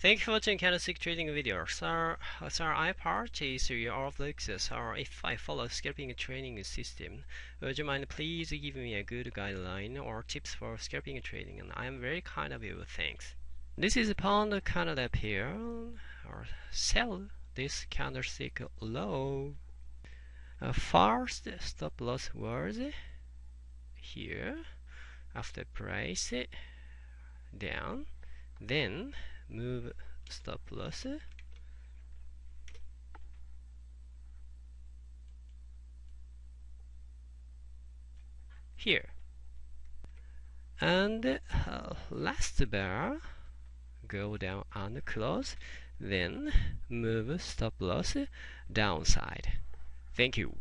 Thank you for watching candlestick trading video. So, so I purchase your of Lexus or if I follow scalping trading system, would you mind please give me a good guideline or tips for scalping trading? And I am very kind of you. Thanks. This is pound Canada pair or sell this candlestick low. Uh, first stop loss was here after price down then move stop loss here. And uh, last bar go down and close then move stop loss downside. Thank you